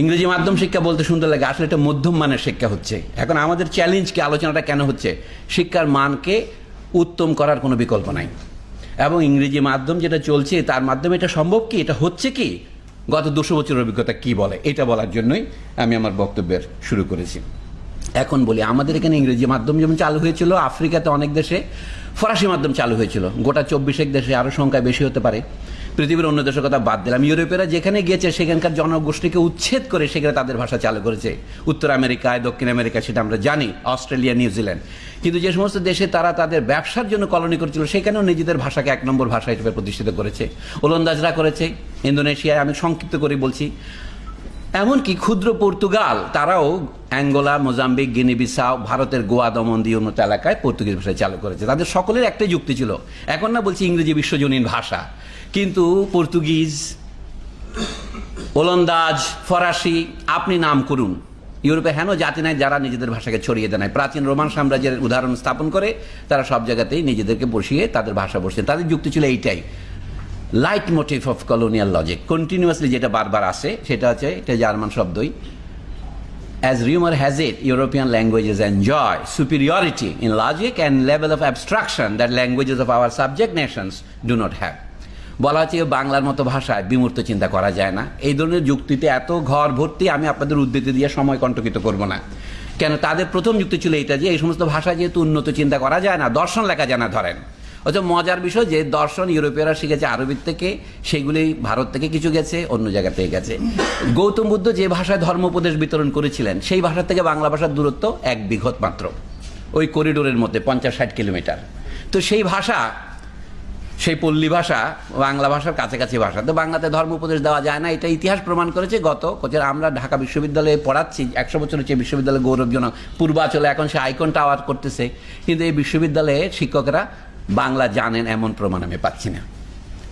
ইংরেজি মাধ্যম শিক্ষা বলতে সুন্দর লাগে, আসলে এটা মধ্যম মানের শিক্ষা হচ্ছে। এখন আমাদের চ্যালেঞ্জকে আলোচনাটা কেন হচ্ছে? শিক্ষার মানকে উত্তম করার কোনো বিকল্প নাই। এবং ইংরেজি মাধ্যম যেটা চলছে, তার মাধ্যমে এটা সম্ভব কি? এটা হচ্ছে কি? গত দুশো বছরের অভিজ্ঞতা কি বলে? এটা বলার জন্যই আমি আমার বক্তব্যের শুরু করেছি। এখন বলি, আমাদের এখানে ইংরেজি মাধ্যম যেমন চালু হয়েছিল, আফ্রিকাতে অনেক দেশে ফরাসি মাধ্যম চালু হয়েছিল। গোটা চব্বিশেক দেশে আরও সংখ্যা বেশি হতে পারে। পৃথিবীর অন্য দেশের কথা বাদ দিলাম। ইউরোপেরা যেখানে গিয়েছে, সেখানকার জনগোষ্ঠীকে উচ্ছেদ করে সেখানে তাদের ভাষা চালু করেছে। উত্তর আমেরিকায়, দক্ষিণ আমেরিকা সেটা আমরা জানি, অস্ট্রেলিয়া নিউজিল্যান্ড কিন্তু যে সমস্ত দেশে তারা তাদের ব্যবসার জন্য কলোনি করেছিল, সেখানেও নিজেদের ভাষাকে এক নম্বর ভাষা হিসেবে প্রতিষ্ঠিত করেছে। ওলন্দাজরা করেছে, ইন্দোনেশিয়ায় আমি সংক্ষিপ্ত করে বলছি। এমনকি ক্ষুদ্র পর্তুগাল, তারাও অ্যাঙ্গোলা, মোজাম্বিক, গিনিবিসাও, ভারতের গোয়া দমন দিয়ে উন্নত এলাকায় পর্তুগিজ ভাষায় চালু করেছে। তাদের সকলের একটাই যুক্তি ছিল। এখন না বলছি ইংরেজি বিশ্বজনীন ভাষা। কিন্তু পর্তুগিজ ওলন্দাজ ফরাসি আপনি নাম করুন। ইউরোপে হেন জাতি নাই যারা নিজেদের ভাষাকে ছড়িয়ে দেয় প্রাচীন রোমান সাম্রাজ্যের উদাহরণ স্থাপন করে তারা সব জায়গাতেই নিজেদেরকে বসিয়ে তাদের ভাষা বসছে তাদের যুক্তি ছিল এইটাই leitmotif of colonial logic continuously যেটা বারবার আসে সেটা হচ্ছে এটা জার্মান শব্দই As rumor has it, European languages enjoy superiority in logic and level of abstraction that languages of our subject nations do not have. বলা হচ্ছে বাংলার মতো ভাষায় বিমূর্ত চিন্তা করা যায় না। এই ধরনের যুক্তিতে এত ঘর ভর্তি আমি আপনাদের উদ্ধৃতি দিয়ে সময় কণ্টকিত করব না। কেন তাদের প্রথম যুক্তি ছিল এটা যে এই সমস্ত ভাষা যেহেতু উন্নত চিন্তা করা যায় না, দর্শন লেখা যায় না ধরেন। অথচ মজার বিষয় যে দর্শন ইউরোপীয়রা শিখেছে আরবির থেকে, সেগুলি ভারত থেকে কিছু গেছে, অন্য জায়গা থেকে গেছে। গৌতম বুদ্ধ যে ভাষায় ধর্ম উপদেশ বিতরণ করেছিলেন, সেই ভাষা থেকে বাংলা ভাষার দূরত্ব এক বিঘত মাত্র। ওই করিডোরের মধ্যে পঞ্চাশ ষাট কিলোমিটার। তো সেই ভাষা সেই পল্লী ভাষা, বাংলা ভাষার কাছাকাছি ভাষা। তো বাংলাতে ধর্ম উপদেশ দেওয়া যায় না, এটা ইতিহাস প্রমাণ করেছে গত কোচের। আমরা ঢাকা বিশ্ববিদ্যালয়ে পড়াচ্ছি, একশো বছর হচ্ছে বিশ্ববিদ্যালয় গৌরবজনক পূর্বাচলে এখন সে আইকন টাওয়ার করতেছে, কিন্তু এই বিশ্ববিদ্যালয়ে শিক্ষকরা বাংলা জানেন এমন প্রমাণ আমি পাচ্ছি না।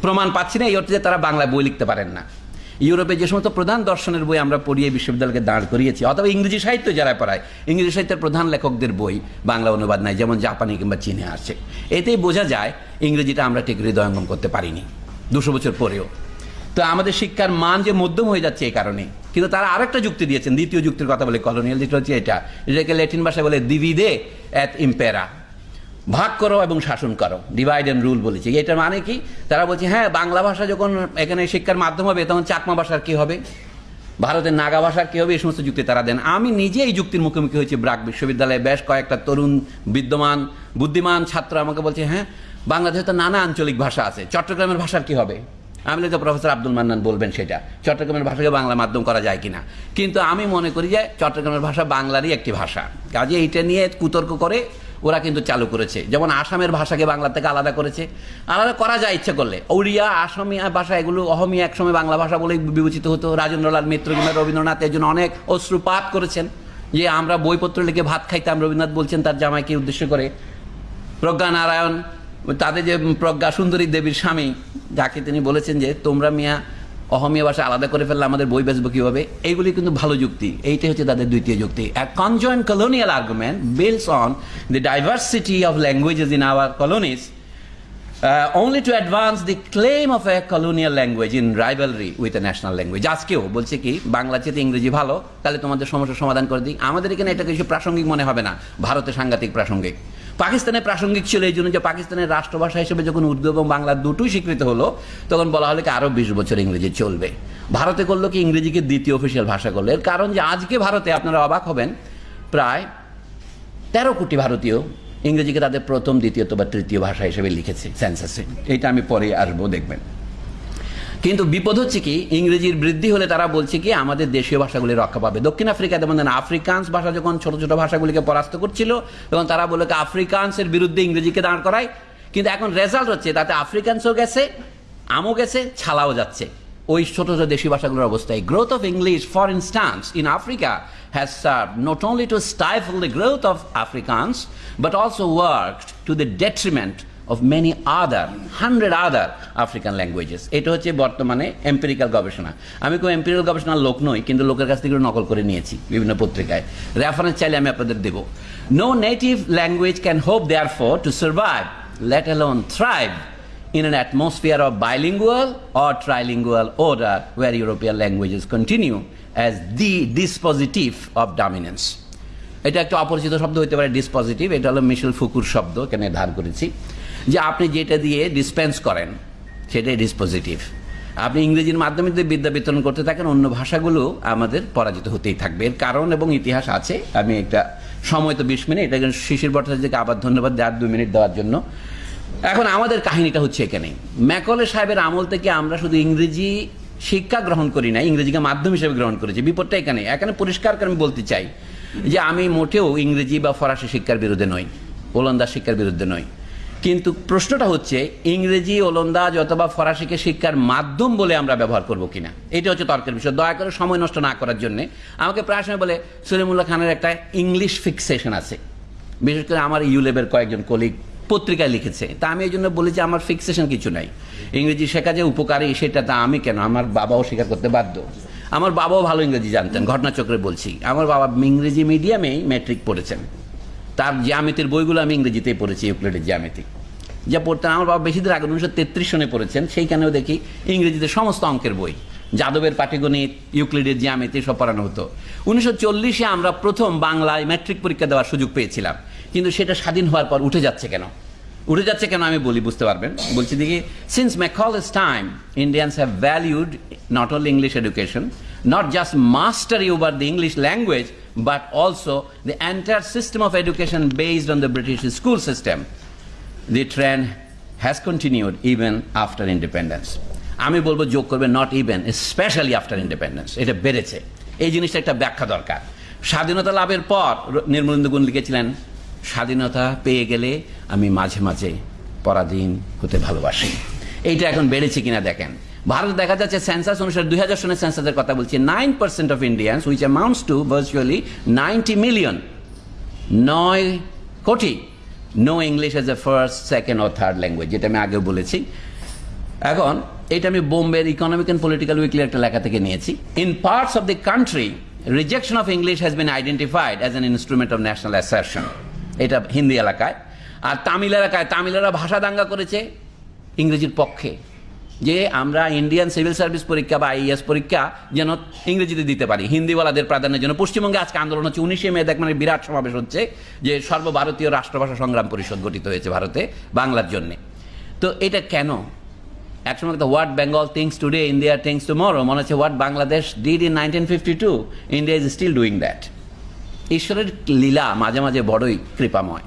প্রমাণ পাচ্ছি না, এই অর্থে তারা বাংলা বই লিখতে পারেন না। ইউরোপে যে সমস্ত প্রধান দর্শনের বই আমরা পড়িয়ে বিশ্ববিদ্যালয়কে দাঁড় করিয়েছি। অথবা ইংরেজি সাহিত্য যারা পড়ায়, ইংরেজি সাহিত্যের প্রধান লেখকদের বই, বাংলা অনুবাদ নাই, যেমন জাপানি কিংবা চীনে আসছে। এতেই বোঝা যায়, ইংরেজিটা আমরা ঠিক হৃদয়ঙ্গম করতে পারিনি, দুশো বছর পরেও। তো আমাদের শিক্ষার মান যে মধ্যম হয়ে যাচ্ছে এই কারণে, কিন্তু তারা আরেকটা যুক্তি দিয়েছেন, দ্বিতীয় যুক্তির কথা বলে কলোনিয়াল যেটা হচ্ছে এটা। এটাকে ল্যাটিন ভাষায় বলে দিভিদে অ্যাট ইম্পেরা ভাগ করো এবং শাসন করো। ডিভাইড অ্যান্ড রুল বলেছে। এটার মানে কি? তারা বলছে হ্যাঁ বাংলা ভাষা যখন এখানে শিক্ষার মাধ্যম হবে, তখন চাকমা ভাষার কি হবে? ভারতের নাগা ভাষার কী হবে? এই সমস্ত যুক্তি তারা দেন। আমি নিজে এই যুক্তির মুখোমুখি হয়েছি ব্রাক বিশ্ববিদ্যালয়ে। বেশ কয়েকটা তরুণ, বিদ্যমান, বুদ্ধিমান ছাত্র আমাকে বলছে হ্যাঁ বাংলাদেশে তো নানা আঞ্চলিক ভাষা আছে। চট্টগ্রামের ভাষার কি হবে? আমি তো প্রফেসর আব্দুল মান্নান বলবেন সেটা। চট্টগ্রামের ভাষাকে বাংলা মাধ্যম করা যায় কিনা? কিন্তু আমি মনে করি যে, চট্টগ্রামের ভাষা বাংলারই একটি ভাষা। কাজে এইটা নিয়ে কুতর্ক করে ওরা কিন্তু চালু করেছে। যেমন আসামের ভাষাকে বাংলা থেকে আলাদা করেছে। আলাদা করা যায় ইচ্ছে করলে। ওড়িয়া, আসামিয়া ভাষা এগুলো অহমিয়া একসময় বাংলা ভাষা বলেই বিবেচিত হতো। রাজেন্দ্রলাল মিত্র কিংবা রবীন্দ্রনাথ এর জন্য অনেক অশ্রুপাত করেছেন। যে আমরা বইপত্র লিখে ভাত খাইতাম, রবীন্দ্রনাথ বলছেন তার জামাইকে উদ্দেশ্য করে। প্রজ্ঞা নারায়ণ, তাদের যে প্রজ্ঞা সুন্দরী দেবীর স্বামী, যাকে তিনি বলেছেন যে, তোমরা মিয়া অহমিয়া ভাষা আলাদা করে ফেললে আমাদের বই বেচবো কীভাবে? এইগুলি কিন্তু ভালো যুক্তি। এইটাই হচ্ছে তাদের দ্বিতীয় যুক্তি। এক conjoint colonial argument builds on the diversity of languages in our colonies only to advance the claim of a colonial language in rivalry with a national language. আজকেও বলছে কি, বাংলা চেয়ে ইংরেজি ভালো, তাহলে তোমাদের সমস্যার সমাধান করে দিই। আমাদের এখানে এটা কিছু প্রাসঙ্গিক মনে হবে না। ভারতে সাংঘাতিক প্রাসঙ্গিক। পাকিস্তানে প্রাসঙ্গিক ছিল এই জন্য যে পাকিস্তানের রাষ্ট্রভাষা হিসেবে যখন উর্দু এবং বাংলা দুটোই স্বীকৃত হলো, তখন বলা হলো কি আরও বিশ বছর ইংরেজি চলবে। ভারতে করল কি ইংরেজিকে দ্বিতীয় অফিসিয়াল ভাষা করল। এর কারণ যে আজকে ভারতে আপনারা অবাক হবেন, প্রায় তেরো কোটি ভারতীয় ইংরেজিকে তাদের প্রথম দ্বিতীয়ত বা তৃতীয় ভাষা হিসেবে লিখেছে সেন্সাসে এইটা আমি পরে আসব, দেখবেন। কিন্তু বিপদ হচ্ছে কি, ইংরেজির বৃদ্ধি হলে তারা বলছে কি, আমাদের দেশীয় ভাষাগুলি রক্ষা পাবে। দক্ষিণ আফ্রিকা যেমন আফ্রিকান্স ভাষা যখন ছোট ছোট ভাষাগুলিকে পরাস্ত করছিল তখন তারা বলে কি, আফ্রিকান্সের বিরুদ্ধে ইংরেজিকে দাঁড় করায়। কিন্তু এখন রেজাল্ট হচ্ছে, তাতে আফ্রিকান্সও গেছে, আমও গেছে, ছালাও যাচ্ছে। ওই ছোট ছোট দেশি ভাষাগুলোর অবস্থায়। Growth of English for instance in Africa has serve not only to stifle the growth of Afrikaans but also work to the detriment of many other hundred other African languages এটা হচ্ছে বর্তমানে এম্পিরিক্যাল গবেষণা। আমি কোনো empirical গবেষণার লোক নই, কিন্তু লোকের কাছ থেকে নকল করে নিয়েছি বিভিন্ন পত্রিকায়। রেফারেন্স চাইলে আমি আপনাদের দেবো। No native language can hope therefore to survive let alone thrive in an atmosphere of bilingual or trilingual order where European languages continue as the dispositive of dominance. এটা একটা অপরিচিত শব্দ হতে পারে ডিসপজিটিভ এটা হলো মিশেল ফুকুর শব্দ, এখানে ধার করেছি। যে আপনি যেটা দিয়ে ডিসপেন্স করেন, সেটাই ডিসপজিটিভ আপনি ইংরেজির মাধ্যমে যদি বিদ্যা বিতরণ করতে থাকেন, অন্য ভাষাগুলো আমাদের পরাজিত হতেই থাকবে। এর কারণ এবং ইতিহাস আছে। আমি একটা সময় তো বিশ মিনিট, এটা শিশির ভট্টাচার্যকে আবার ধন্যবাদ দেওয়ার দুই মিনিট দেওয়ার জন্য। এখন আমাদের কাহিনীটা হচ্ছে এখানে। ম্যাকলে সাহেবের আমল থেকে আমরা শুধু ইংরেজি শিক্ষা গ্রহণ করি না ইংরেজিকে মাধ্যম হিসেবে গ্রহণ করেছি। বিপদটা এখানে। এখানে পরিষ্কার করে আমি বলতে চাই যে আমি মোটেও ইংরেজি বা ফরাসি শিক্ষার বিরুদ্ধে নই, ওলন্দাজ শিক্ষার বিরুদ্ধে নই। কিন্তু প্রশ্নটা হচ্ছে, ইংরেজি, ওলন্দাজ অথবা ফরাসিকে শিক্ষার মাধ্যম বলে আমরা ব্যবহার করব কিনা? এটা হচ্ছে তর্কের বিষয়। দয়া করে সময় নষ্ট না করার জন্য আমাকে প্রায় সময় বলে সলিমুল্লাহ খানের একটা ইংলিশ ফিক্সেশন আছে। বিশেষ করে আমার ইউলেবের কয়েকজন কলিগ পত্রিকায় লিখেছে। তা আমি এই জন্য বলি যে আমার ফিক্সেশন কিছু নাই। ইংরেজি শেখা যে উপকারী, সেটা তা আমি কেন? আমার বাবাও স্বীকার করতে বাধ্য। আমার বাবাও ভালো ইংরেজি জানতেন, ঘটনাচক্রে বলছি। আমার বাবা ইংরেজি মিডিয়ামেই ম্যাট্রিক পড়েছেন। তার জ্যামিতির বইগুলো আমি ইংরেজিতেই পড়েছি ইউক্লিডের জ্যামিতি। যা পড়তেন আমার বাবা বেশি দিন আগে, উনিশশো তেত্রিশ সনে পড়েছেন, সেইখানেও দেখি ইংরেজিতে সমস্ত অঙ্কের বই। যাদবের পাটিগণিত ইউক্লিডের জ্যামিতি, সব পড়ানো হতো। উনিশশো চল্লিশে আমরা প্রথম বাংলায় ম্যাট্রিক পরীক্ষা দেওয়ার সুযোগ পেয়েছিলাম। কিন্তু সেটা স্বাধীন হওয়ার পর উঠে যাচ্ছে কেন? উঠে যাচ্ছে কেন আমি বলি, বুঝতে পারবেন? বলছি দেখি since Macaulay's time Indians have valued not only English education not just mastery over the English language but also the entire system of education based on the British school system the trend has continued even after independence আমি বলব যোগ করবে not even especially after independence এটা বেড়েছে। এই জিনিসটা একটা ব্যাখ্যা দরকার। স্বাধীনতা লাভের পর, নির্মলেন্দু গুণ লিখেছিলেন, স্বাধীনতা পেয়ে গেলে আমি মাঝে মাঝে পরাধীন হতে ভালোবাসি। এইটা এখন বেড়েছে কিনা দেখেন। ভারতে দেখা যাচ্ছে সেন্সাস অনুসারে দুই হাজার সনের সেন্সাসের কথা বলছি। Nine percent of Indians which amounts to virtually ninety million নয় কোটি। Know English as a first second O third language যেটা আমি আগেও বলেছি। এখন, এটা আমি বোম্বের ইকোনমিক অ্যান্ড পলিটিক্যাল উইকলি একটা লেখা থেকে নিয়েছি। In parts of the country rejection of English has been identified as an instrument of national assertion এটা হিন্দি এলাকায়। আর তামিল এলাকায়, তামিলেরা ভাষা দাঙ্গা করেছে ইংরেজির পক্ষে। যে আমরা ইন্ডিয়ান সিভিল সার্ভিস পরীক্ষা বা আইএস পরীক্ষা যেন ইংরেজিতে দিতে পারি, হিন্দিওয়ালাদের প্রাধান্যের জন্য পশ্চিমবঙ্গে আজকে আন্দোলন হচ্ছে। উনিশে মে দেখ মানে বিরাট সমাবেশ হচ্ছে যে সর্বভারতীয় রাষ্ট্রভাষা সংগ্রাম পরিষদ গঠিত হয়েছে ভারতে বাংলার জন্যে। তো এটা কেন? একসময় তো what Bengal thinks today India thinks tomorrow মনে হচ্ছে what Bangladesh did in nineteen fifty two India is still doing that ঈশ্বরের লীলা মাঝে মাঝে বড়ই কৃপাময়।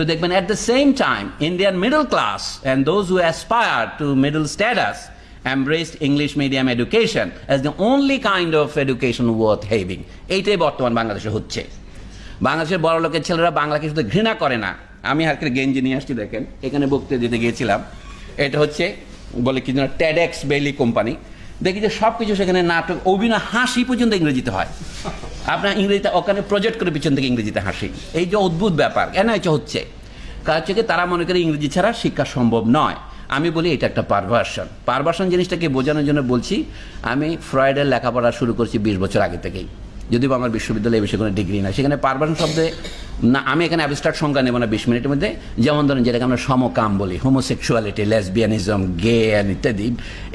তো দেখবেন at the same time Indian middle class and those who aspire to middle status embraced English medium education as the only kind of education worth having. এইটাই বর্তমান বাংলাদেশে হচ্ছে। বাংলাদেশের বড় লোকের ছেলেরা বাংলাকে শুধু ঘৃণা করে না। আমি হালকে গেঞ্জি নিয়ে আসছি, দেখেন। এখানে বক্তৃতা দিতে গিয়েছিলাম। এটা হচ্ছে, বলে কি যেন ট্যাডেক্স বেলি কোম্পানি দেখি যে সব কিছু সেখানে নাটক, অভিনয়, হাসি পর্যন্ত ইংরেজিতে হয়। আপনার ইংরেজিতে ওখানে প্রজেক্ট করে পিছন থেকে ইংরেজিতে হাসি। এই যে অদ্ভুত ব্যাপার, কেন এটা হচ্ছে? কারণ হচ্ছে তারা মনে করে ইংরেজি ছাড়া শিক্ষা সম্ভব নয়। আমি বলি এটা একটা পারভার্সন পারভার্সন জিনিসটাকে বোঝানোর জন্য বলছি, আমি ফ্রয়েডের লেখাপড়া শুরু করছি বিশ বছর আগে থেকেই। যদিও আমার বিশ্ববিদ্যালয়ে বিষয়ে কোনো ডিগ্রি না সেখানে পারভার্সন শব্দে না, আমি এখানে অ্যাবস্ট্রাক্ট সংজ্ঞা নেব না বিশ মিনিটের মধ্যে। যেমন ধরেন যেটাকে আমরা সমকাম বলি হোমোসেক্সুয়ালিটি লেসবিয়ানিজম গে অ্যান্ড ইত্যাদি,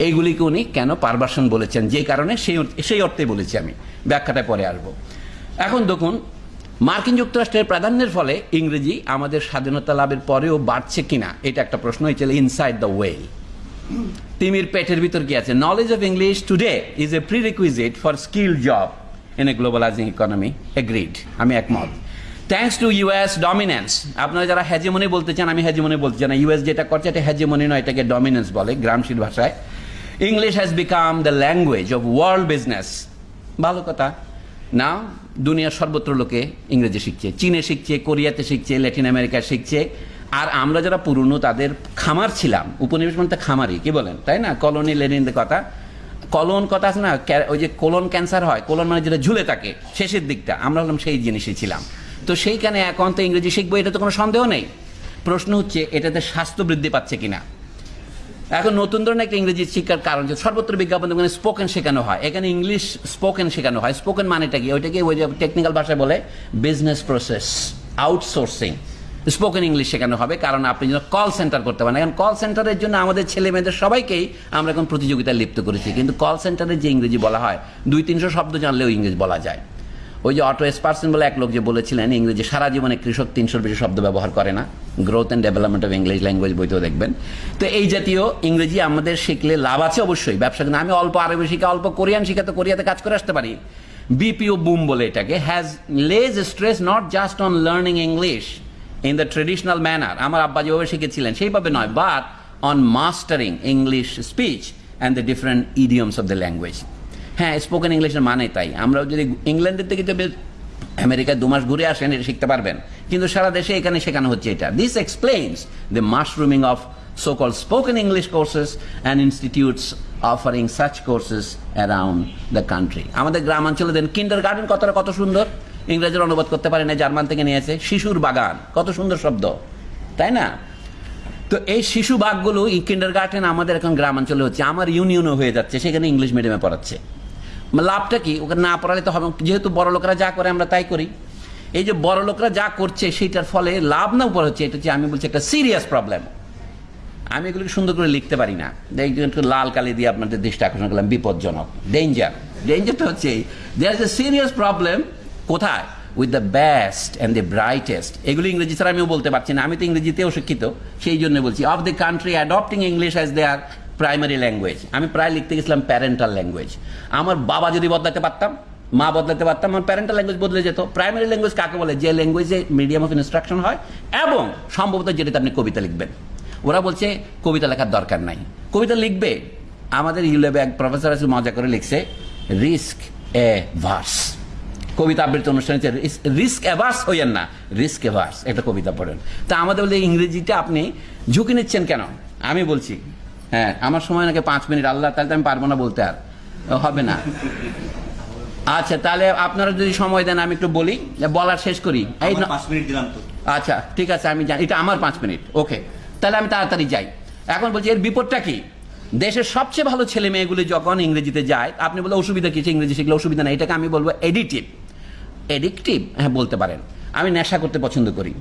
এইগুলিকে উনি কেন পারভার্সন বলেছেন? যে কারণে সেই সেই অর্থে বলেছি আমি। ব্যাখ্যাটা পরে আসব। এখন দেখুন, মার্কিন যুক্তরাষ্ট্রের প্রাধান্যের ফলে ইংরেজি আমাদের স্বাধীনতা লাভের পরেও বাড়ছে কিনা, এটা একটা প্রশ্ন হয়েছিল ইনসাইড দ্য ওয়েল তিমির পেটের ভিতর কি আছে? Knowledge of English today is a prerequisite for skill job in a globalising economy agreed আমি একমত। থ্যাংকস টু ইউএস ডমিনেন্স আপনারা যারা হ্যাজেমনি বলতে চান, আমি হ্যাজেমনি বলতে চান ইউএস যেটা করছে, এটা হ্যাজেমনি নয়, এটাকে ডমিনেন্স বলে গ্রামশীল ভাষায়। English has become the language of world business ভালো কথা। না দুনিয়ার সর্বত্র লোকে ইংরেজি শিখছে, চীনে শিখছে, কোরিয়াতে শিখছে, ল্যাটিন আমেরিকায় শিখছে। আর আমরা যারা পুরনো, তাদের খামার ছিলাম। উপনিবেশ মানে খামারই, কি বলেন? তাই না? কলোনি লেনিনের কথা। কলন কথা আছে না? ওই যে কোলন ক্যান্সার হয়, কোলন মানে যেটা ঝুলে থাকে, শেষের দিকটা। আমরা হলাম সেই জিনিসই ছিলাম। তো সেইখানে এখন তো ইংরেজি শিখব, এটা তো কোনো সন্দেহ নেই। প্রশ্ন হচ্ছে, এটাতে স্বাস্থ্য বৃদ্ধি পাচ্ছে কিনা? এখন নতুন ধরনের একটা ইংরেজি শিক্ষার কারণ যে সর্বত্র বিজ্ঞাপন দোকানে স্পোকেন শেখানো হয়। এখানে ইংলিশ স্পোকেন শেখানো হয়। স্পোকেন মানেটা কি? ওইটাকে ওই যে টেকনিক্যাল ভাষায় বলে business process outsourcing spoken English শেখানো হবে, কারণ আপনি যেন কল সেন্টার করতে পারেন। এখন কল সেন্টারের জন্য আমাদের ছেলে মেয়েদের সবাইকেই আমরা এখন প্রতিযোগিতায় লিপ্ত করেছি। কিন্তু কল সেন্টারে যে ইংরেজি বলা হয়, দুই তিনশো শব্দ জানলেও ইংরেজি বলা যায়। ওই যে অটো এসপার্সন বলে এক লোক যে বলেছিলেন, ইংরেজি সারা জীবনে কৃষক তিনশোর বেশি শব্দ ব্যবহার করে না। Growth and development of English language বইতেও দেখবেন। তো এই জাতীয় ইংরেজি আমাদের শিখলে লাভ আছে অবশ্যই। ব্যবসা কিন্তু আমি অল্প আরবি শিখা, অল্প কোরিয়ান শিখা তো কোরিয়াতে কাজ করে আসতে পারি। বিপিও বুম বলে এটাকে। Has lays stress not just on learning English in the traditional manner আমার আব্বা যেভাবে শিখেছিলেন, সেইভাবে নয় but on mastering English speech and the different idioms of the language হ্যাঁ স্পোকেন ইংলিশের মানে তাই। আমরা যদি ইংল্যান্ডের থেকে যদি আমেরিকায় দু মাস ঘুরে আসেন, এটা শিখতে পারবেন। কিন্তু সারা দেশে এখানে শেখানো হচ্ছে এটা। This explains the mushrooming of so call spoken English courses and institutes offering such courses around the country আমাদের গ্রামাঞ্চলে দেন কিন্ডার গার্ডেন কতটা কত সুন্দর? ইংরেজির অনুবাদ করতে পারে না, জার্মান থেকে নিয়েছে শিশুর বাগান, কত সুন্দর শব্দ, তাই না? তো এই শিশু বাঘগুলো কিন্ডার গার্ডেন আমাদের এখন গ্রামাঞ্চলে হচ্ছে, আমার ইউনিয়নও হয়ে যাচ্ছে, সেখানে ইংলিশ মিডিয়ামে পড়াচ্ছে। লাভটা কি? ওকে না পড়ালে তো হবে, যেহেতু বড় লোকরা যা করে আমরা তাই করি। এই যে বড় লোকরা যা করছে, সেইটার ফলে লাভ না উপর হচ্ছে, এটা হচ্ছে আমি বলছি একটা সিরিয়াস প্রবলেম আমি এগুলোকে সুন্দর করে লিখতে পারি না। একটু লাল কালি দিয়ে আপনাদের দৃষ্টি আকর্ষণ করলাম, বিপজ্জনক ডেঞ্জার ডেঞ্জারটা হচ্ছে there is a serious problem কোথায়? With the best and the brightest এগুলো ইংরেজি ছাড়া আমিও বলতে পারছি না। আমি তো ইংরেজিতেও শিক্ষিত, সেই জন্য বলছি। Of the country adopting English as their primary language আমি প্রায় লিখতে গেছিলাম প্যারেন্টাল ল্যাঙ্গুয়েজ আমার বাবা যদি বদলাতে পারতাম, মা বদলাতে পারতাম, আমার প্যারেন্টাল ল্যাঙ্গুয়েজ বদলে যেত। প্রাইমারি ল্যাঙ্গুয়েজ কাকে বলে? যে ল্যাঙ্গুয়েজে মিডিয়াম অফ ইনস্ট্রাকশন হয় এবং সম্ভবত যেটাতে আপনি কবিতা লিখবেন। ওরা বলছে, কবিতা লেখার দরকার নাই। কবিতা লিখবে। আমাদের ইউলেবে এক প্রফেসর আছে, মজা করে লিখছে রিস্ক এ ভার্স কবিতা আবৃত্তি অনুষ্ঠানে রিস্ক অ্যাভার্স হইয়েন না রিস্ক অ্যাভার্স একটা কবিতা পড়েন। তা আমাদের বলে ইংরেজিটা আপনি ঝুঁকি নিচ্ছেন কেন? আমি বলছি হ্যাঁ আমার সময় নাকি পাঁচ মিনিট আল্লাহ তাহলে তো আমি পারব না বলতে আর। হবে না। আচ্ছা তাহলে আপনারা যদি সময় দেন আমি একটু বলি বলার শেষ করি। আচ্ছা ঠিক আছে আমি জানি এটা আমার পাঁচ মিনিট ওকে। তাহলে আমি তাড়াতাড়ি যাই। এখন বলছি এর বিপদটা কি? দেশের সবচেয়ে ভালো ছেলে মেয়েগুলি যখন ইংরেজিতে যায় আপনি বলে অসুবিধা কিছু ইংরেজি শিখলে অসুবিধা নেই এটাকে আমি বলব এডিটিভ এডিকটিভ হ্যাঁ বলতে পারেন। আমি নেশা করতে পছন্দ করি।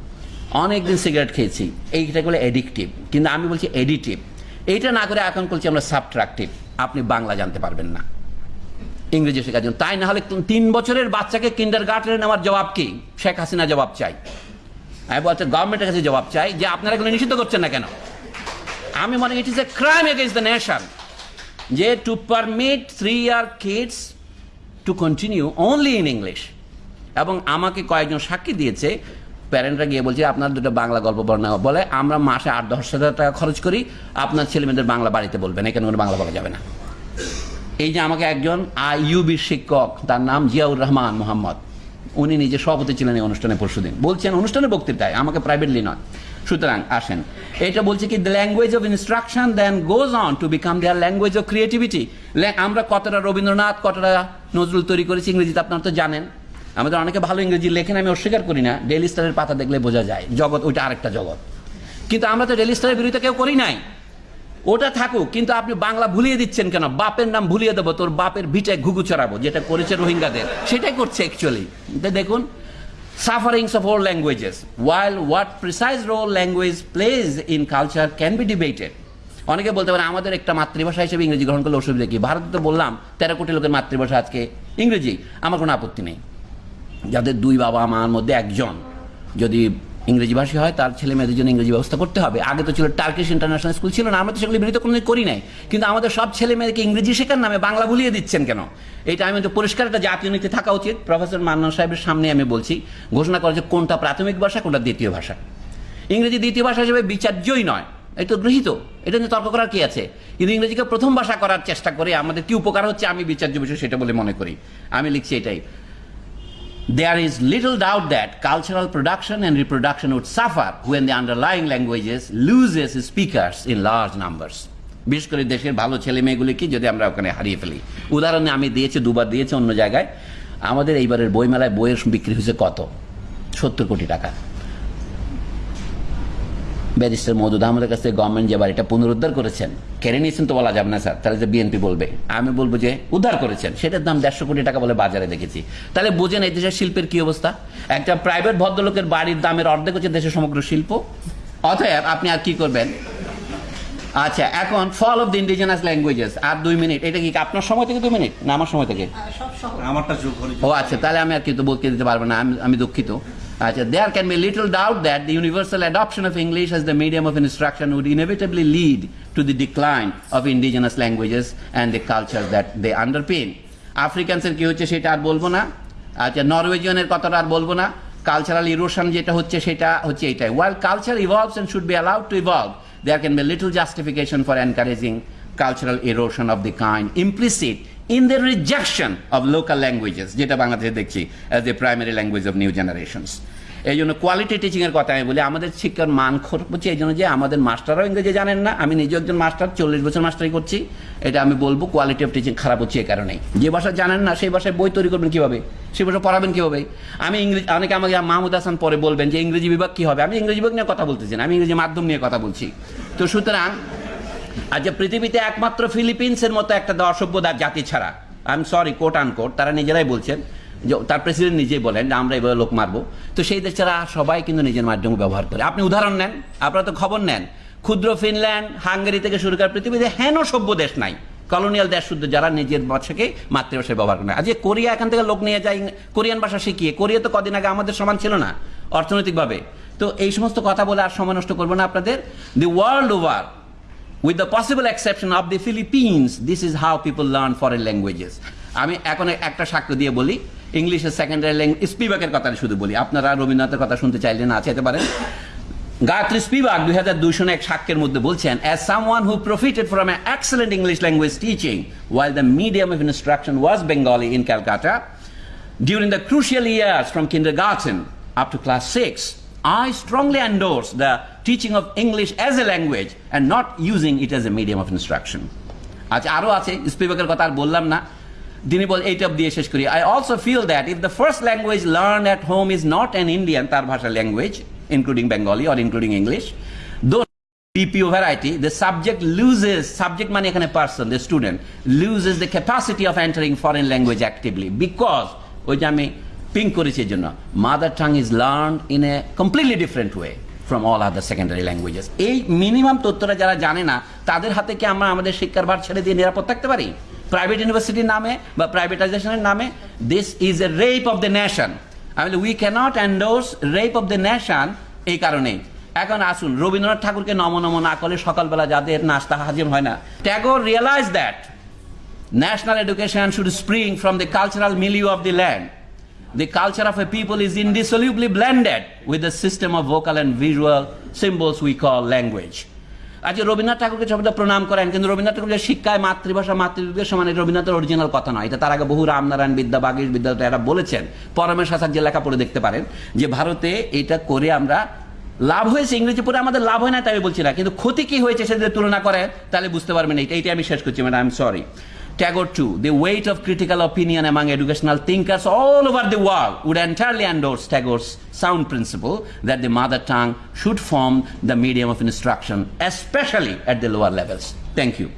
অনেক দিন সিগারেট খেয়েছি। এইটা বলে এডিকটিভ কিন্তু আমি বলছি এডিটিভ এইটা না করে এখন বলছি আমরা সাবট্রাকটিভ আপনি বাংলা জানতে পারবেন না। ইংরেজি শেখার জন্য। তাই না হলে তিন বছরের বাচ্চাকে কিন্ডার গার্ডেনে নেওয়ার জবাব কি? শেখ হাসিনা জবাব চাই। আমি বলছি গভর্নমেন্টের কাছে জবাব চাই যে আপনারা এগুলো নিষিদ্ধ করছেন না কেন? আমি মনে it is a crime against the nation যে to permit three year kids to continue only in English এবং আমাকে কয়েকজন সাক্ষী দিয়েছে। প্যারেন্টরা গিয়ে বলছে, আপনার দুটো বাংলা গল্প বর্ণনা বলে আমরা মাসে আট, দশ হাজার টাকা খরচ করি, আপনার ছেলেমেয়েদের বাংলা বাড়িতে বলবেন, এখানে কোনো বাংলা বলা যাবে না। এই যে আমাকে একজন আইইউবির শিক্ষক, তার নাম জিয়াউর রহমান মোহাম্মদ, উনি নিজে সভাপতি ছিলেন এই অনুষ্ঠানে পরশুদিন। বলছেন, অনুষ্ঠানে বক্তৃতায়, আমাকে প্রাইভেটলি নয়। সুতরাং আসেন। এটা বলছে কি the language of instruction then goes on to become their language of creativity আমরা কতটা রবীন্দ্রনাথ, কতটা নজরুল তৈরি করেছি, ইংরেজিতে আপনারা তো জানেন। আমাদের অনেকে ভালো ইংরেজি লেখেন, আমি অস্বীকার করি না। ডেলি স্টারের পাতা দেখলে বোঝা যায়, জগৎ ওইটা আরেকটা জগৎ। কিন্তু আমরা তো ডেলি স্টারের বিরুদ্ধে কেউ করি নাই। ওটা থাকুক, কিন্তু আপনি বাংলা ভুলিয়ে দিচ্ছেন কেন? বাপের নাম ভুলিয়ে দেবো, তোর বাপের ভিটায় ঘুঘু চড়াবো, যেটা করেছে রোহিঙ্গাদের। সেটাই করছে অ্যাকচুয়ালি দেখুন sufferings of all languages while what precise role language plays in culture can be debated অনেকে বলতে পারে, আমাদের একটা মাতৃভাষা হিসেবে ইংরেজি গ্রহণ করলে অসুবিধা কি? ভারতে তো বললাম, তেরো কোটি লোকের মাতৃভাষা আজকে ইংরেজি, আমার কোনো আপত্তি নেই। যাদের দুই বাবা মার মধ্যে একজন। যদি ইংরেজি ভাষী হয়, তার ছেলে মেয়েদের জন্য ইংরেজি ব্যবস্থা করতে হবে। আগে তো ছিল টার্কিশ ইন্টারন্যাশনাল স্কুল ছিল না, আমরা তো সেগুলি বিরত কোনো করি নাই। কিন্তু আমাদের সব ছেলে মেয়েদেরকে ইংরেজি শেখার নামে বাংলা ভুলিয়ে দিচ্ছেন কেন? এটা আমি তো পরিষ্কার একটা জাতীয় নীতি থাকা উচিত। প্রফেসর মান্নান সাহেবের সামনে আমি বলছি, ঘোষণা করা যে কোনটা প্রাথমিক ভাষা, কোনটা দ্বিতীয় ভাষা। ইংরেজি দ্বিতীয় ভাষা হিসেবে বিচার্যই নয় এটা তো গৃহীত। এটা নিয়ে তর্ক করার কি আছে? কিন্তু ইংরেজিকে প্রথম ভাষা করার চেষ্টা করে, আমাদের কি উপকার হচ্ছে আমি বিচার্য বিষয় সেটা বলে মনে করি। আমি লিখছি এটাই। There is little doubt that cultural production and reproduction would suffer when the underlying languages loses speakers in large numbers. বিশেষ করে দেশের ভালো ছেলে মেয়েগুলিকে যদি আমরা ওখানে হারিয়ে ফেলি উদাহরণে আমি দিয়েছি দুবার দিয়েছি অন্য জায়গায় আমাদের এইবারের বইমেলায় বইয়ের বিক্রি হয়েছে কত সত্তর কোটি টাকা ব্যারিস্টার মৌদুদ আহমদের কাছ থেকে গভর্নমেন্ট যে বাড়িটা পুনরুদ্ধার করেছেন কেড়ে নিয়েছেন তো বলা যাবে না স্যার তাহলে যে বিএনপি বলবে। আমি বলব যে উদ্ধার করেছেন সেটার দাম দেড়শো কোটি টাকা বলে বাজারে দেখেছি। তাহলে বোঝেন এই দেশের শিল্পের কি অবস্থা? একটা প্রাইভেট ভদ্রলোকের বাড়ির দামের অর্ধেক হচ্ছে দেশের সমগ্র শিল্প। অতএব আপনি আর কি করবেন? আচ্ছা এখন fall of the indigenous languages আর দুই মিনিট এটা কি আপনার সময় থেকে দুই মিনিট না আমার সময় থেকে? আমারটা ও আচ্ছা তাহলে আমি আর কিন্তু বলতে দিতে পারব না আমি আমি দুঃখিত। আচ্ছা there can be little doubt that the universal adoption of English as the medium of instruction would inevitably lead to the decline of indigenous languages and the culture that they underpin আফ্রিকানসের কি হচ্ছে সেটা আর বলব না। আচ্ছা নরওয়েজিয়ানের কথাটা আর বলব না। Cultural erosion যেটা হচ্ছে সেটা হচ্ছে এটাই। While culture evolves and should be allowed to evolve there can be little justification for encouraging cultural erosion of the kind implicit in the rejection of local languages, যেটা বাংলাদেশে দেখছি as the primary language of new generations. এই জন্য quality teaching এর কথা আমি বলি, আমাদের শিক্ষার মান হচ্ছে এই জন্য যে আমাদের মাস্টাররাও ইংরেজি জানেন না, আমি নিজে একজন মাস্টার, চল্লিশ বছর মাস্টারি করছি, এটা আমি বলব কোয়ালিটি অফ টিচিং খারাপ হচ্ছে এই কারণেই। যে ভাষা জানেন না, সেই ভাষায় বই তৈরি করবেন কীভাবে? সেই ভাষা পড়াবেন কীভাবে? আমি ইংরেজি, অনেকে আমাকে মাহমুদ হাসান পরে বলবেন যে ইংরেজি বিভাগ কি হবে? আমি ইংরেজি বিভাগ নিয়ে কথা বলতেছি না, আমি ইংরেজি মাধ্যম নিয়ে কথা বলছি। তো সুতরাং আচ্ছা পৃথিবীতে একমাত্র ফিলিপিন্সের মতো একটা অসভ্য জাতি ছাড়া I am sorry quote unquote তারা নিজেরাই বলছেন, যে তার প্রেসিডেন্ট নিজেই বলেন, যে আমরা এভাবে লোক মারবো। তো সেই দেশ ছাড়া সবাই কিন্তু নিজের মাধ্যম ব্যবহার করে। আপনি উদাহরণ নেন, আপনারা তো খবর নেন, ক্ষুদ্র ফিনল্যান্ড, হাঙ্গেরি থেকে শুরু করে পৃথিবীতে হেন সভ্য দেশ নাই। কলোনিয়াল দেশ শুদ্ধ যারা নিজের ভাষাকে মাতৃভাষায় ব্যবহার করে আজকে কোরিয়া এখান থেকে লোক নিয়ে যায়, কোরিয়ান ভাষা শিখিয়ে। কোরিয়া তো কদিন আগে আমাদের সমান ছিল না, অর্থনৈতিকভাবে। তো এই সমস্ত কথা বলে আর সময় নষ্ট করব না আপনাদের। The world over with the possible exception of the Philippines, this is how people learn foreign languages. আমি এখন একটা সাক্ষ্য দিয়ে বলি ইংলিশের সেকেন্ডারি ল্যাঙ্গুয়েজ স্পিবাকের কথা শুধু বলি আপনারা রবীন্দ্রনাথের কথা শুনতে চাইলে না চাইতে পারেন গায়ত্রী স্পিবাক দুই হাজার দুইশো এক সাক্ষ্যের মধ্যে বলছেন as someone who profited from a excellent English language teaching while the medium of instruction was Bengali in Calcutta During the crucial years from kindergarten up to class 6, I strongly endorse the teaching of English as a language and not using it as a medium of instruction. আচ্ছা also feel that if the first language learn at home is not an Indian তার ভাষা language including Bengali or including English though BPO variety, the subject loses, subject মানে এখানে person, the student, loses the capacity of entering foreign language actively because, ping করেছি এই জন্য, mother tongue is learn in a completely different way from all other secondary languages. এই minimum তথ্যটা যারা জানে না, তাদের হাতে কি আমরা আমাদের শিক্ষার ভার ছেড়ে দিয়ে নিরাপদ থাকতে পারি? প্রাইভেট ইউনিভার্সিটির নামে বা প্রাইভেটাইজেশনের নামে this is a rape of the nation আমি we can't endorse rape of the nation এই কারণেই। এখন আসুন রবীন্দ্রনাথ ঠাকুরকে নম নম না করে সকালবেলা যাদের নাস্তা হাজির হয় না। Tagore realise that national education should spring from the cultural milieu of the land The culture of a people is indissolubly blended with the system of vocal and visual symbols we call language. আজ রবীন্দ্রনাথ ঠাকুরকে সবাই প্রণাম করেন, কিন্তু রবীন্দ্রনাথ ঠাকুর যে শিক্ষায় মাতৃভাষা মাতৃভাষার সমান রবীন্দ্রনাথের অরিজিনাল কথা নয়। এটা তার আগে বহু রামনারায়ণ বিদ্যা, বাগীশ বিদ্যালয় এরা বলেছেন। পরমেশ যে লেখা পড়ে দেখতে পারেন, যে ভারতে এটা করে আমরা লাভ হয়েছে, ইংরেজি পড়ে আমাদের লাভ হয় না, তাই বলছি না। কিন্তু ক্ষতি কি হয়েছে সেটা তুলনা করেন, তাহলে বুঝতে পারবেন এইটা এইটা আমি শেষ করছি, madam I am sorry Tagore too, the weight of critical opinion among educational thinkers all over the world would entirely endorse Tagore's sound principle that the mother tongue should form the medium of instruction, especially at the lower levels. Thank you.